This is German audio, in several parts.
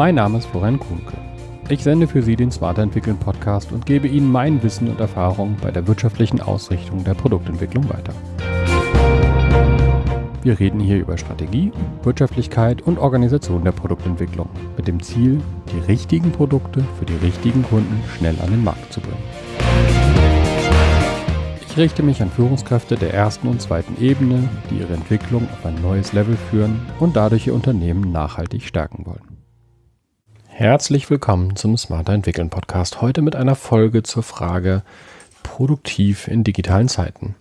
Mein Name ist Florian Kuhnke. Ich sende für Sie den Smarter Entwickeln Podcast und gebe Ihnen mein Wissen und Erfahrung bei der wirtschaftlichen Ausrichtung der Produktentwicklung weiter. Wir reden hier über Strategie, Wirtschaftlichkeit und Organisation der Produktentwicklung mit dem Ziel, die richtigen Produkte für die richtigen Kunden schnell an den Markt zu bringen. Ich richte mich an Führungskräfte der ersten und zweiten Ebene, die ihre Entwicklung auf ein neues Level führen und dadurch ihr Unternehmen nachhaltig stärken wollen. Herzlich willkommen zum Smarter Entwickeln Podcast. Heute mit einer Folge zur Frage Produktiv in digitalen Zeiten.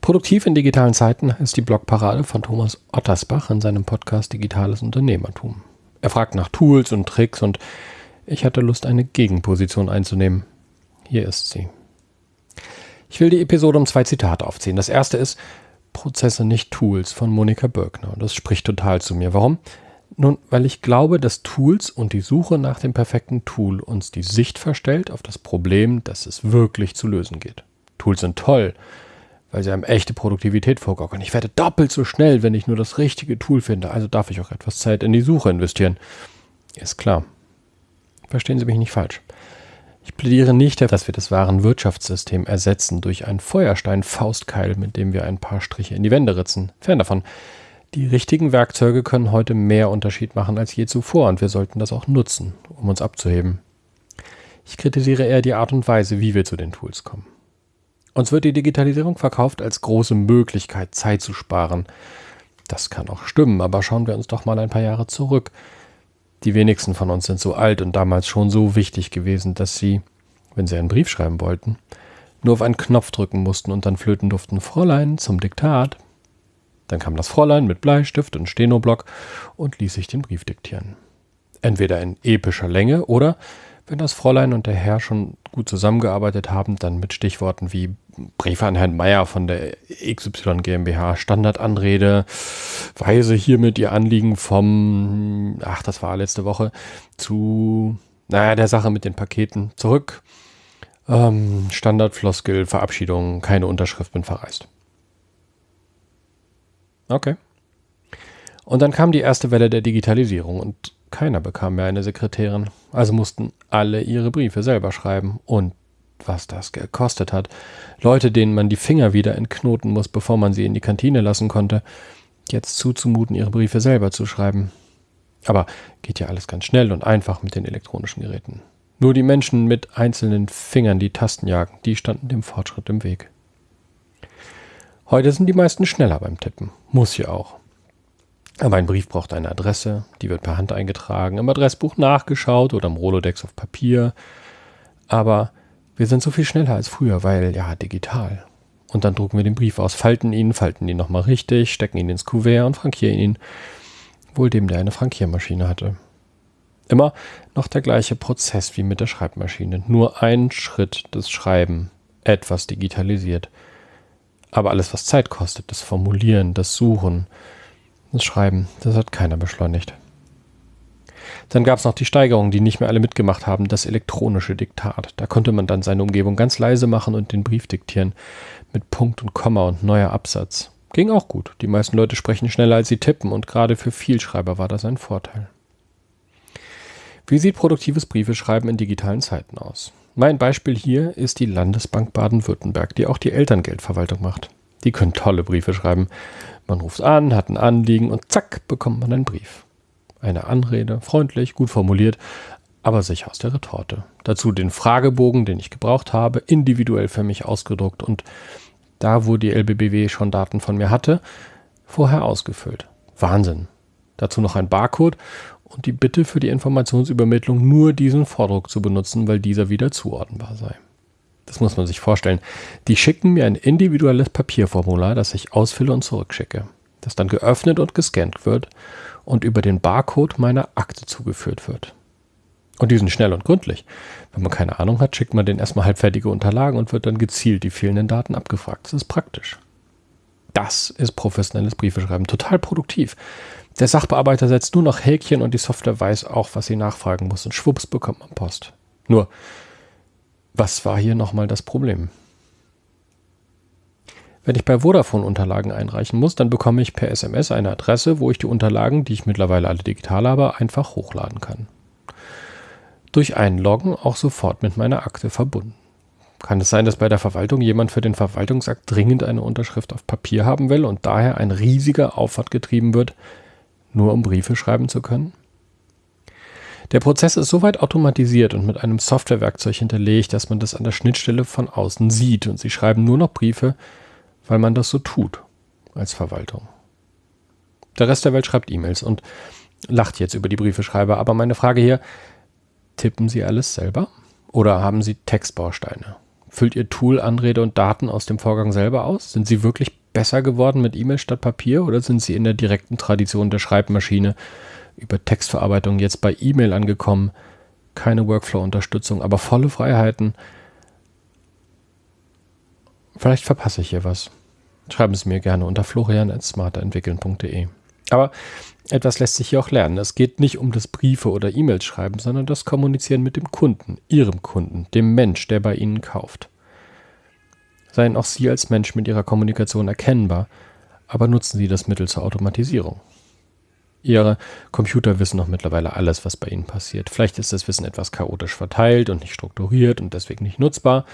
Produktiv in digitalen Zeiten ist die Blogparade von Thomas Ottersbach in seinem Podcast Digitales Unternehmertum. Er fragt nach Tools und Tricks und ich hatte Lust, eine Gegenposition einzunehmen. Hier ist sie. Ich will die Episode um zwei Zitate aufziehen. Das erste ist Prozesse nicht Tools von Monika Birkner. Das spricht total zu mir. Warum? Nun, weil ich glaube, dass Tools und die Suche nach dem perfekten Tool uns die Sicht verstellt auf das Problem, das es wirklich zu lösen geht. Tools sind toll, weil sie einem echte Produktivität vorgaukeln. Ich werde doppelt so schnell, wenn ich nur das richtige Tool finde, also darf ich auch etwas Zeit in die Suche investieren. Ist klar. Verstehen Sie mich nicht falsch. Ich plädiere nicht, dass wir das wahre Wirtschaftssystem ersetzen durch einen Feuerstein-Faustkeil, mit dem wir ein paar Striche in die Wände ritzen. Fern davon. Die richtigen Werkzeuge können heute mehr Unterschied machen als je zuvor und wir sollten das auch nutzen, um uns abzuheben. Ich kritisiere eher die Art und Weise, wie wir zu den Tools kommen. Uns wird die Digitalisierung verkauft als große Möglichkeit, Zeit zu sparen. Das kann auch stimmen, aber schauen wir uns doch mal ein paar Jahre zurück. Die wenigsten von uns sind so alt und damals schon so wichtig gewesen, dass sie, wenn sie einen Brief schreiben wollten, nur auf einen Knopf drücken mussten und dann flöten durften Fräulein zum Diktat. Dann kam das Fräulein mit Bleistift und Stenoblock und ließ sich den Brief diktieren. Entweder in epischer Länge oder wenn das Fräulein und der Herr schon gut zusammengearbeitet haben, dann mit Stichworten wie Briefe an Herrn Meier von der XY GmbH, Standardanrede, weise hiermit ihr Anliegen vom, ach, das war letzte Woche, zu, naja, der Sache mit den Paketen zurück. Ähm, Standardfloskel, Verabschiedung, keine Unterschrift, bin verreist. Okay. Und dann kam die erste Welle der Digitalisierung und keiner bekam mehr eine Sekretärin, also mussten alle ihre Briefe selber schreiben. Und was das gekostet hat. Leute, denen man die Finger wieder entknoten muss, bevor man sie in die Kantine lassen konnte, jetzt zuzumuten, ihre Briefe selber zu schreiben. Aber geht ja alles ganz schnell und einfach mit den elektronischen Geräten. Nur die Menschen mit einzelnen Fingern die Tasten jagen, die standen dem Fortschritt im Weg. Heute sind die meisten schneller beim Tippen. Muss ja auch. Aber ein Brief braucht eine Adresse, die wird per Hand eingetragen, im Adressbuch nachgeschaut oder im Rolodex auf Papier. Aber wir sind so viel schneller als früher, weil ja digital. Und dann drucken wir den Brief aus, falten ihn, falten ihn nochmal richtig, stecken ihn ins Kuvert und frankieren ihn. Wohl dem, der eine Frankiermaschine hatte. Immer noch der gleiche Prozess wie mit der Schreibmaschine. Nur ein Schritt des Schreiben, etwas digitalisiert. Aber alles, was Zeit kostet, das Formulieren, das Suchen, das Schreiben, das hat keiner beschleunigt. Dann gab es noch die Steigerung, die nicht mehr alle mitgemacht haben, das elektronische Diktat. Da konnte man dann seine Umgebung ganz leise machen und den Brief diktieren. Mit Punkt und Komma und neuer Absatz. Ging auch gut. Die meisten Leute sprechen schneller als sie tippen und gerade für Vielschreiber war das ein Vorteil. Wie sieht produktives Briefeschreiben in digitalen Zeiten aus? Mein Beispiel hier ist die Landesbank Baden-Württemberg, die auch die Elterngeldverwaltung macht. Die können tolle Briefe schreiben. Man ruft an, hat ein Anliegen und zack, bekommt man einen Brief. Eine Anrede, freundlich, gut formuliert, aber sicher aus der Retorte. Dazu den Fragebogen, den ich gebraucht habe, individuell für mich ausgedruckt und da, wo die LBBW schon Daten von mir hatte, vorher ausgefüllt. Wahnsinn. Dazu noch ein Barcode und die Bitte für die Informationsübermittlung nur diesen Vordruck zu benutzen, weil dieser wieder zuordnenbar sei. Das muss man sich vorstellen. Die schicken mir ein individuelles Papierformular, das ich ausfülle und zurückschicke, das dann geöffnet und gescannt wird und über den Barcode meiner Akte zugeführt wird. Und die sind schnell und gründlich. Wenn man keine Ahnung hat, schickt man den erstmal halbfertige Unterlagen und wird dann gezielt die fehlenden Daten abgefragt. Das ist praktisch. Das ist professionelles Briefeschreiben. Total produktiv. Der Sachbearbeiter setzt nur noch Häkchen und die Software weiß auch, was sie nachfragen muss. Und schwupps bekommt man Post. Nur, was war hier nochmal das Problem? Wenn ich bei Vodafone Unterlagen einreichen muss, dann bekomme ich per SMS eine Adresse, wo ich die Unterlagen, die ich mittlerweile alle digital habe, einfach hochladen kann. Durch Einloggen auch sofort mit meiner Akte verbunden. Kann es sein, dass bei der Verwaltung jemand für den Verwaltungsakt dringend eine Unterschrift auf Papier haben will und daher ein riesiger Aufwand getrieben wird, nur um Briefe schreiben zu können? Der Prozess ist soweit automatisiert und mit einem Softwarewerkzeug hinterlegt, dass man das an der Schnittstelle von außen sieht und sie schreiben nur noch Briefe, weil man das so tut als Verwaltung. Der Rest der Welt schreibt E-Mails und lacht jetzt über die Briefeschreiber. Aber meine Frage hier, tippen Sie alles selber? Oder haben Sie Textbausteine? Füllt Ihr Tool Anrede und Daten aus dem Vorgang selber aus? Sind Sie wirklich besser geworden mit E-Mail statt Papier oder sind Sie in der direkten Tradition der Schreibmaschine über Textverarbeitung jetzt bei E-Mail angekommen? Keine Workflow-Unterstützung, aber volle Freiheiten. Vielleicht verpasse ich hier was. Schreiben Sie mir gerne unter florian.smarterentwickeln.de. Aber etwas lässt sich hier auch lernen. Es geht nicht um das Briefe oder E-Mails schreiben, sondern das Kommunizieren mit dem Kunden, Ihrem Kunden, dem Mensch, der bei Ihnen kauft. Seien auch Sie als Mensch mit Ihrer Kommunikation erkennbar, aber nutzen Sie das Mittel zur Automatisierung. Ihre Computer wissen noch mittlerweile alles, was bei Ihnen passiert. Vielleicht ist das Wissen etwas chaotisch verteilt und nicht strukturiert und deswegen nicht nutzbar,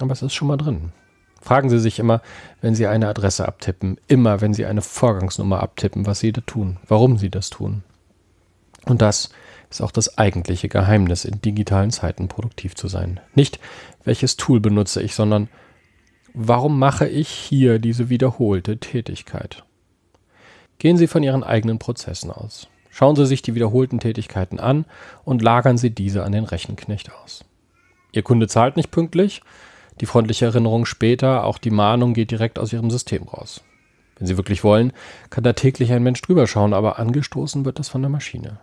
aber es ist schon mal drin. Fragen Sie sich immer, wenn Sie eine Adresse abtippen, immer, wenn Sie eine Vorgangsnummer abtippen, was Sie da tun, warum Sie das tun. Und das ist auch das eigentliche Geheimnis, in digitalen Zeiten produktiv zu sein. Nicht, welches Tool benutze ich, sondern warum mache ich hier diese wiederholte Tätigkeit? Gehen Sie von Ihren eigenen Prozessen aus. Schauen Sie sich die wiederholten Tätigkeiten an und lagern Sie diese an den Rechenknecht aus. Ihr Kunde zahlt nicht pünktlich, die freundliche Erinnerung später, auch die Mahnung geht direkt aus Ihrem System raus. Wenn Sie wirklich wollen, kann da täglich ein Mensch drüber schauen, aber angestoßen wird das von der Maschine.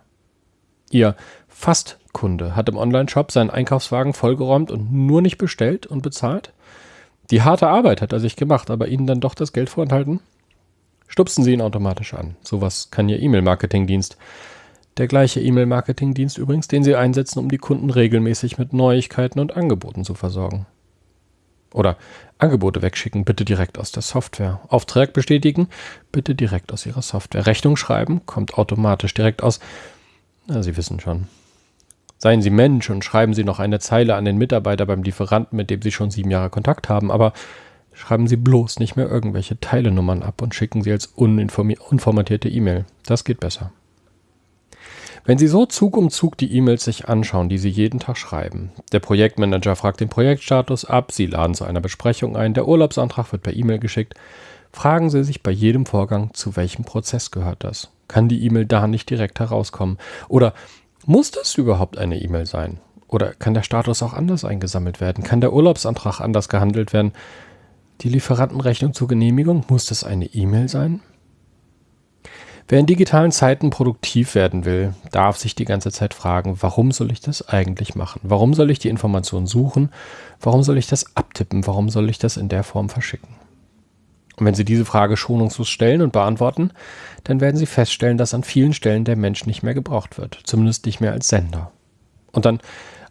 Ihr Fastkunde hat im Onlineshop seinen Einkaufswagen vollgeräumt und nur nicht bestellt und bezahlt? Die harte Arbeit hat er sich gemacht, aber Ihnen dann doch das Geld vorenthalten? Stupsen Sie ihn automatisch an. Sowas kann Ihr E-Mail-Marketing-Dienst. Der gleiche E-Mail-Marketing-Dienst übrigens, den Sie einsetzen, um die Kunden regelmäßig mit Neuigkeiten und Angeboten zu versorgen. Oder Angebote wegschicken, bitte direkt aus der Software. Auftrag bestätigen, bitte direkt aus Ihrer Software. Rechnung schreiben, kommt automatisch direkt aus. Na, Sie wissen schon. Seien Sie Mensch und schreiben Sie noch eine Zeile an den Mitarbeiter beim Lieferanten, mit dem Sie schon sieben Jahre Kontakt haben, aber schreiben Sie bloß nicht mehr irgendwelche Teilenummern ab und schicken Sie als unformatierte E-Mail. Das geht besser. Wenn Sie so Zug um Zug die E-Mails sich anschauen, die Sie jeden Tag schreiben, der Projektmanager fragt den Projektstatus ab, Sie laden zu einer Besprechung ein, der Urlaubsantrag wird per E-Mail geschickt, fragen Sie sich bei jedem Vorgang, zu welchem Prozess gehört das? Kann die E-Mail da nicht direkt herauskommen? Oder muss das überhaupt eine E-Mail sein? Oder kann der Status auch anders eingesammelt werden? Kann der Urlaubsantrag anders gehandelt werden? Die Lieferantenrechnung zur Genehmigung, muss das eine E-Mail sein? Wer in digitalen Zeiten produktiv werden will, darf sich die ganze Zeit fragen, warum soll ich das eigentlich machen? Warum soll ich die Informationen suchen? Warum soll ich das abtippen? Warum soll ich das in der Form verschicken? Und wenn Sie diese Frage schonungslos stellen und beantworten, dann werden Sie feststellen, dass an vielen Stellen der Mensch nicht mehr gebraucht wird, zumindest nicht mehr als Sender. Und dann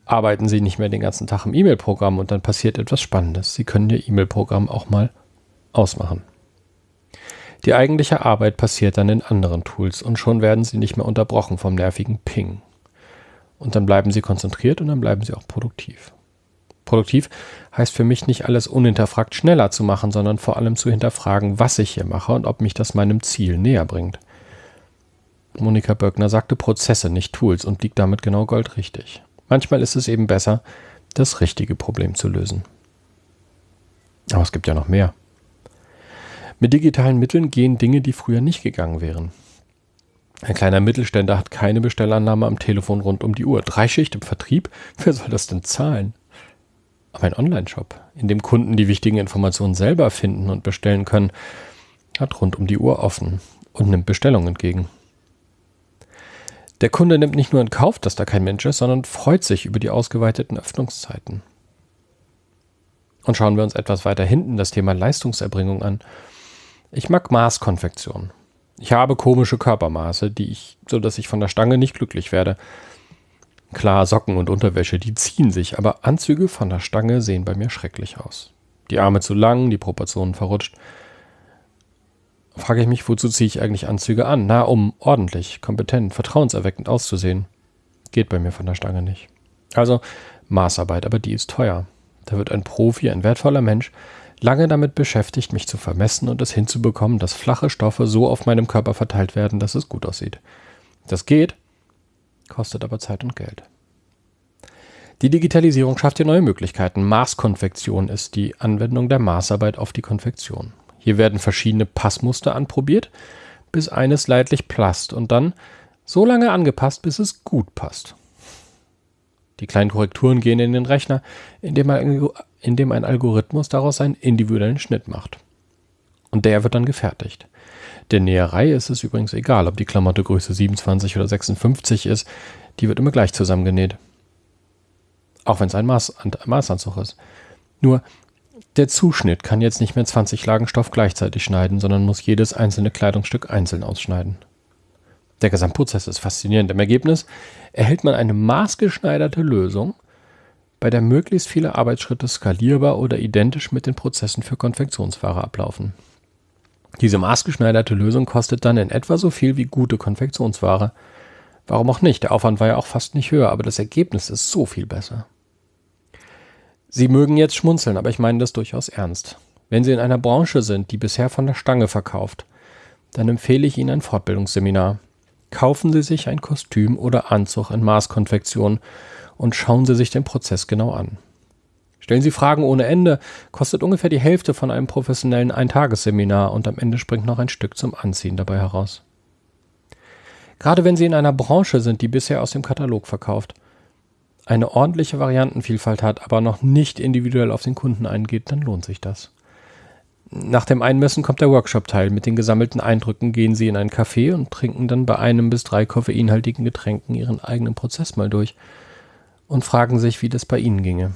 arbeiten Sie nicht mehr den ganzen Tag im E-Mail-Programm und dann passiert etwas Spannendes. Sie können Ihr E-Mail-Programm auch mal ausmachen. Die eigentliche Arbeit passiert dann in anderen Tools und schon werden sie nicht mehr unterbrochen vom nervigen Ping. Und dann bleiben sie konzentriert und dann bleiben sie auch produktiv. Produktiv heißt für mich nicht alles unhinterfragt schneller zu machen, sondern vor allem zu hinterfragen, was ich hier mache und ob mich das meinem Ziel näher bringt. Monika Böckner sagte Prozesse, nicht Tools und liegt damit genau goldrichtig. Manchmal ist es eben besser, das richtige Problem zu lösen. Aber es gibt ja noch mehr. Mit digitalen Mitteln gehen Dinge, die früher nicht gegangen wären. Ein kleiner Mittelständler hat keine Bestellannahme am Telefon rund um die Uhr. Drei Schicht im Vertrieb? Wer soll das denn zahlen? Aber ein Online-Shop, in dem Kunden die wichtigen Informationen selber finden und bestellen können, hat rund um die Uhr offen und nimmt Bestellungen entgegen. Der Kunde nimmt nicht nur in Kauf, dass da kein Mensch ist, sondern freut sich über die ausgeweiteten Öffnungszeiten. Und schauen wir uns etwas weiter hinten das Thema Leistungserbringung an. Ich mag Maßkonfektion. Ich habe komische Körpermaße, die ich, so dass ich von der Stange nicht glücklich werde. Klar, Socken und Unterwäsche, die ziehen sich, aber Anzüge von der Stange sehen bei mir schrecklich aus. Die Arme zu lang, die Proportionen verrutscht. Frage ich mich, wozu ziehe ich eigentlich Anzüge an? Na, um ordentlich, kompetent, vertrauenserweckend auszusehen. Geht bei mir von der Stange nicht. Also Maßarbeit, aber die ist teuer. Da wird ein Profi, ein wertvoller Mensch, lange damit beschäftigt, mich zu vermessen und es hinzubekommen, dass flache Stoffe so auf meinem Körper verteilt werden, dass es gut aussieht. Das geht, kostet aber Zeit und Geld. Die Digitalisierung schafft hier neue Möglichkeiten. Maßkonfektion ist die Anwendung der Maßarbeit auf die Konfektion. Hier werden verschiedene Passmuster anprobiert, bis eines leidlich passt und dann so lange angepasst, bis es gut passt. Die kleinen Korrekturen gehen in den Rechner, indem ein, indem ein Algorithmus daraus einen individuellen Schnitt macht. Und der wird dann gefertigt. Der Näherei ist es übrigens egal, ob die Klamotte Größe 27 oder 56 ist, die wird immer gleich zusammengenäht. Auch wenn es ein Maß, Maßanzug ist. Nur, der Zuschnitt kann jetzt nicht mehr 20 Lagen Stoff gleichzeitig schneiden, sondern muss jedes einzelne Kleidungsstück einzeln ausschneiden. Der Gesamtprozess ist faszinierend. Im Ergebnis erhält man eine maßgeschneiderte Lösung, bei der möglichst viele Arbeitsschritte skalierbar oder identisch mit den Prozessen für Konfektionsware ablaufen. Diese maßgeschneiderte Lösung kostet dann in etwa so viel wie gute Konfektionsware. Warum auch nicht? Der Aufwand war ja auch fast nicht höher, aber das Ergebnis ist so viel besser. Sie mögen jetzt schmunzeln, aber ich meine das durchaus ernst. Wenn Sie in einer Branche sind, die bisher von der Stange verkauft, dann empfehle ich Ihnen ein Fortbildungsseminar. Kaufen Sie sich ein Kostüm oder Anzug in Maßkonfektion und schauen Sie sich den Prozess genau an. Stellen Sie Fragen ohne Ende, kostet ungefähr die Hälfte von einem professionellen Eintagesseminar und am Ende springt noch ein Stück zum Anziehen dabei heraus. Gerade wenn Sie in einer Branche sind, die bisher aus dem Katalog verkauft, eine ordentliche Variantenvielfalt hat, aber noch nicht individuell auf den Kunden eingeht, dann lohnt sich das. Nach dem Einmessen kommt der Workshop-Teil. Mit den gesammelten Eindrücken gehen Sie in ein Café und trinken dann bei einem bis drei koffeinhaltigen Getränken Ihren eigenen Prozess mal durch und fragen sich, wie das bei Ihnen ginge.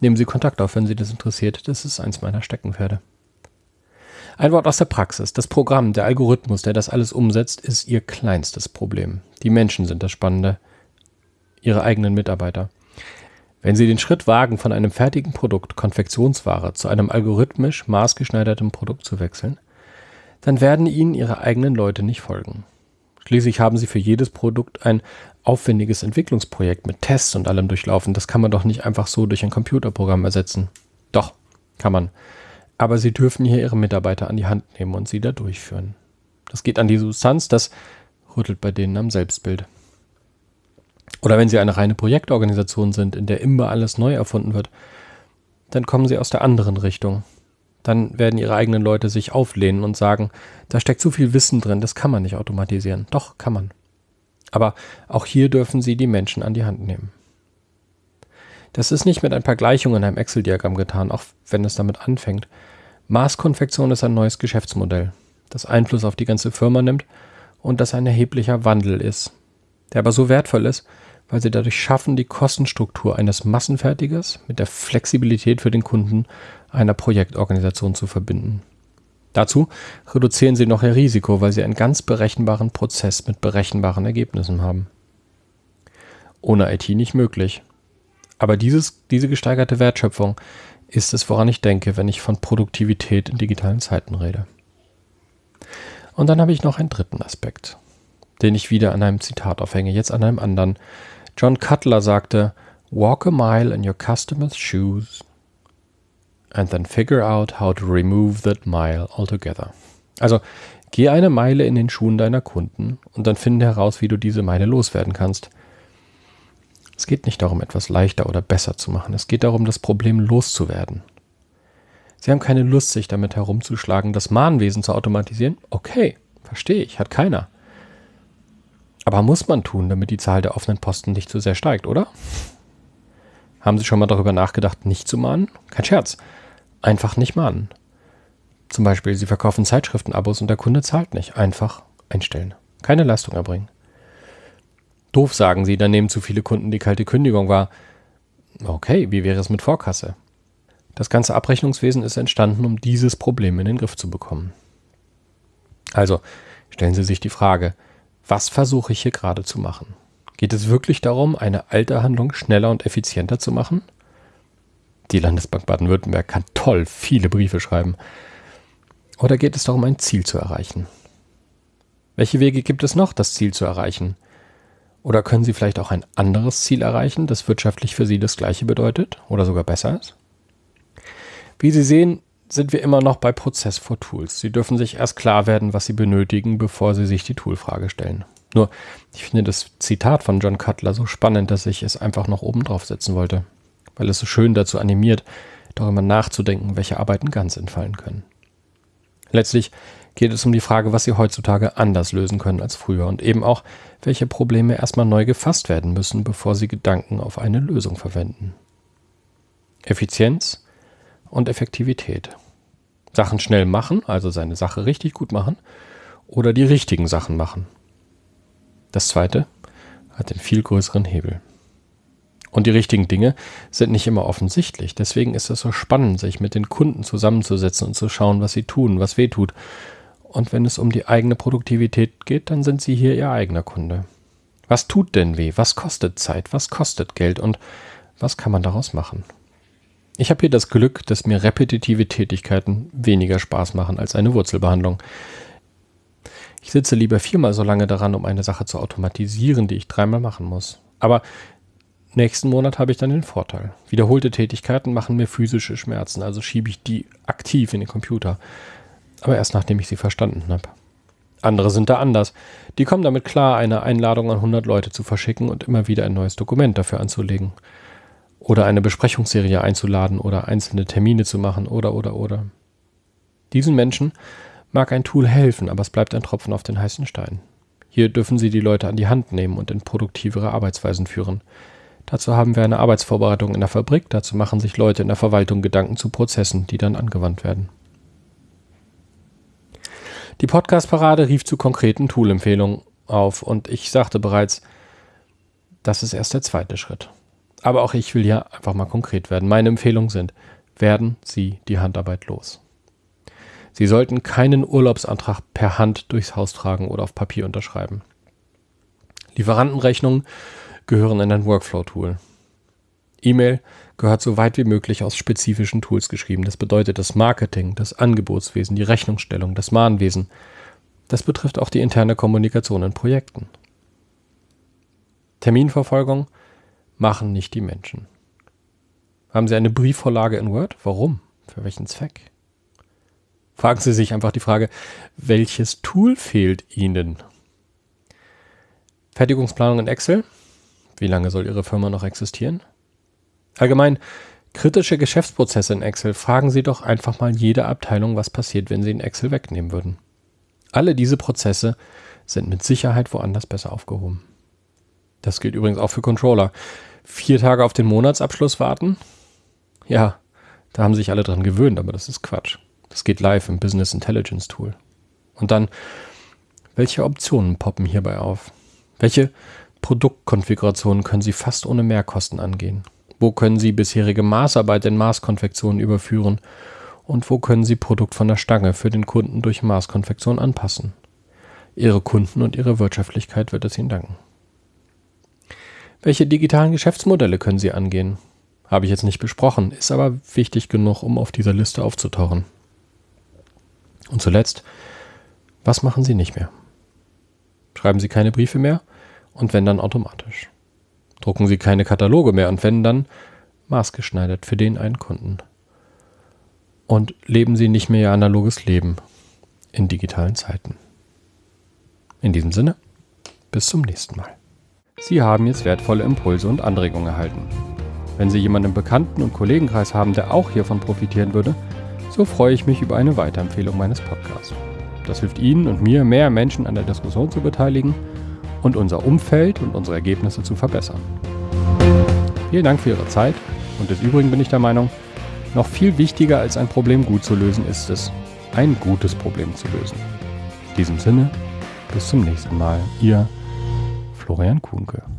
Nehmen Sie Kontakt auf, wenn Sie das interessiert. Das ist eins meiner Steckenpferde. Ein Wort aus der Praxis. Das Programm, der Algorithmus, der das alles umsetzt, ist Ihr kleinstes Problem. Die Menschen sind das Spannende. Ihre eigenen Mitarbeiter. Wenn Sie den Schritt wagen, von einem fertigen Produkt, Konfektionsware, zu einem algorithmisch maßgeschneiderten Produkt zu wechseln, dann werden Ihnen Ihre eigenen Leute nicht folgen. Schließlich haben Sie für jedes Produkt ein aufwendiges Entwicklungsprojekt mit Tests und allem durchlaufen. Das kann man doch nicht einfach so durch ein Computerprogramm ersetzen. Doch, kann man. Aber Sie dürfen hier Ihre Mitarbeiter an die Hand nehmen und sie da durchführen. Das geht an die Substanz, das rüttelt bei denen am Selbstbild. Oder wenn Sie eine reine Projektorganisation sind, in der immer alles neu erfunden wird, dann kommen Sie aus der anderen Richtung. Dann werden Ihre eigenen Leute sich auflehnen und sagen, da steckt zu viel Wissen drin, das kann man nicht automatisieren. Doch, kann man. Aber auch hier dürfen Sie die Menschen an die Hand nehmen. Das ist nicht mit ein paar Gleichungen in einem Excel-Diagramm getan, auch wenn es damit anfängt. Maßkonfektion ist ein neues Geschäftsmodell, das Einfluss auf die ganze Firma nimmt und das ein erheblicher Wandel ist, der aber so wertvoll ist, weil sie dadurch schaffen, die Kostenstruktur eines Massenfertigers mit der Flexibilität für den Kunden einer Projektorganisation zu verbinden. Dazu reduzieren sie noch ihr Risiko, weil sie einen ganz berechenbaren Prozess mit berechenbaren Ergebnissen haben. Ohne IT nicht möglich. Aber dieses, diese gesteigerte Wertschöpfung ist es, woran ich denke, wenn ich von Produktivität in digitalen Zeiten rede. Und dann habe ich noch einen dritten Aspekt, den ich wieder an einem Zitat aufhänge, jetzt an einem anderen, John Cutler sagte, Walk a mile in your customer's shoes and then figure out how to remove that mile altogether. Also, geh eine Meile in den Schuhen deiner Kunden und dann finde heraus, wie du diese Meile loswerden kannst. Es geht nicht darum, etwas leichter oder besser zu machen. Es geht darum, das Problem loszuwerden. Sie haben keine Lust, sich damit herumzuschlagen, das Mahnwesen zu automatisieren? Okay, verstehe ich, hat keiner. Aber muss man tun, damit die Zahl der offenen Posten nicht zu sehr steigt, oder? Haben Sie schon mal darüber nachgedacht, nicht zu mahnen? Kein Scherz. Einfach nicht mahnen. Zum Beispiel, Sie verkaufen Zeitschriftenabos und der Kunde zahlt nicht. Einfach einstellen. Keine Leistung erbringen. Doof sagen Sie, dann nehmen zu viele Kunden die kalte Kündigung wahr. Okay, wie wäre es mit Vorkasse? Das ganze Abrechnungswesen ist entstanden, um dieses Problem in den Griff zu bekommen. Also, stellen Sie sich die Frage, was versuche ich hier gerade zu machen? Geht es wirklich darum, eine alte Handlung schneller und effizienter zu machen? Die Landesbank Baden-Württemberg kann toll viele Briefe schreiben. Oder geht es darum, ein Ziel zu erreichen? Welche Wege gibt es noch, das Ziel zu erreichen? Oder können Sie vielleicht auch ein anderes Ziel erreichen, das wirtschaftlich für Sie das gleiche bedeutet oder sogar besser ist? Wie Sie sehen, sind wir immer noch bei Prozess vor Tools. Sie dürfen sich erst klar werden, was Sie benötigen, bevor Sie sich die Toolfrage stellen. Nur, ich finde das Zitat von John Cutler so spannend, dass ich es einfach noch oben drauf setzen wollte, weil es so schön dazu animiert, darüber nachzudenken, welche Arbeiten ganz entfallen können. Letztlich geht es um die Frage, was Sie heutzutage anders lösen können als früher und eben auch, welche Probleme erstmal neu gefasst werden müssen, bevor Sie Gedanken auf eine Lösung verwenden. Effizienz und Effektivität. Sachen schnell machen, also seine Sache richtig gut machen, oder die richtigen Sachen machen. Das zweite hat den viel größeren Hebel. Und die richtigen Dinge sind nicht immer offensichtlich. Deswegen ist es so spannend, sich mit den Kunden zusammenzusetzen und zu schauen, was sie tun, was weh tut. Und wenn es um die eigene Produktivität geht, dann sind sie hier ihr eigener Kunde. Was tut denn weh? Was kostet Zeit? Was kostet Geld? Und was kann man daraus machen? Ich habe hier das Glück, dass mir repetitive Tätigkeiten weniger Spaß machen als eine Wurzelbehandlung. Ich sitze lieber viermal so lange daran, um eine Sache zu automatisieren, die ich dreimal machen muss. Aber nächsten Monat habe ich dann den Vorteil. Wiederholte Tätigkeiten machen mir physische Schmerzen, also schiebe ich die aktiv in den Computer. Aber erst nachdem ich sie verstanden habe. Andere sind da anders. Die kommen damit klar, eine Einladung an 100 Leute zu verschicken und immer wieder ein neues Dokument dafür anzulegen. Oder eine Besprechungsserie einzuladen oder einzelne Termine zu machen oder oder oder. Diesen Menschen mag ein Tool helfen, aber es bleibt ein Tropfen auf den heißen Stein. Hier dürfen Sie die Leute an die Hand nehmen und in produktivere Arbeitsweisen führen. Dazu haben wir eine Arbeitsvorbereitung in der Fabrik, dazu machen sich Leute in der Verwaltung Gedanken zu Prozessen, die dann angewandt werden. Die Podcast-Parade rief zu konkreten Tool-Empfehlungen auf und ich sagte bereits, das ist erst der zweite Schritt. Aber auch ich will hier einfach mal konkret werden. Meine Empfehlungen sind, werden Sie die Handarbeit los. Sie sollten keinen Urlaubsantrag per Hand durchs Haus tragen oder auf Papier unterschreiben. Lieferantenrechnungen gehören in ein Workflow-Tool. E-Mail gehört so weit wie möglich aus spezifischen Tools geschrieben. Das bedeutet das Marketing, das Angebotswesen, die Rechnungsstellung, das Mahnwesen. Das betrifft auch die interne Kommunikation in Projekten. Terminverfolgung machen nicht die Menschen. Haben Sie eine Briefvorlage in Word? Warum? Für welchen Zweck? Fragen Sie sich einfach die Frage, welches Tool fehlt Ihnen? Fertigungsplanung in Excel? Wie lange soll Ihre Firma noch existieren? Allgemein, kritische Geschäftsprozesse in Excel. Fragen Sie doch einfach mal jede Abteilung, was passiert, wenn Sie in Excel wegnehmen würden. Alle diese Prozesse sind mit Sicherheit woanders besser aufgehoben. Das gilt übrigens auch für Controller. Vier Tage auf den Monatsabschluss warten? Ja, da haben sich alle dran gewöhnt, aber das ist Quatsch. Das geht live im Business Intelligence Tool. Und dann, welche Optionen poppen hierbei auf? Welche Produktkonfigurationen können Sie fast ohne Mehrkosten angehen? Wo können Sie bisherige Maßarbeit in Maßkonfektionen überführen? Und wo können Sie Produkt von der Stange für den Kunden durch Maßkonfektion anpassen? Ihre Kunden und Ihre Wirtschaftlichkeit wird es Ihnen danken. Welche digitalen Geschäftsmodelle können Sie angehen? Habe ich jetzt nicht besprochen, ist aber wichtig genug, um auf dieser Liste aufzutauchen. Und zuletzt, was machen Sie nicht mehr? Schreiben Sie keine Briefe mehr und wenn dann automatisch. Drucken Sie keine Kataloge mehr und wenn dann maßgeschneidert für den einen Kunden. Und leben Sie nicht mehr Ihr analoges Leben in digitalen Zeiten. In diesem Sinne, bis zum nächsten Mal. Sie haben jetzt wertvolle Impulse und Anregungen erhalten. Wenn Sie jemanden im Bekannten- und Kollegenkreis haben, der auch hiervon profitieren würde, so freue ich mich über eine Weiterempfehlung meines Podcasts. Das hilft Ihnen und mir, mehr Menschen an der Diskussion zu beteiligen und unser Umfeld und unsere Ergebnisse zu verbessern. Vielen Dank für Ihre Zeit und des Übrigen bin ich der Meinung, noch viel wichtiger als ein Problem gut zu lösen ist es, ein gutes Problem zu lösen. In diesem Sinne, bis zum nächsten Mal, Ihr Florian Kuhnke.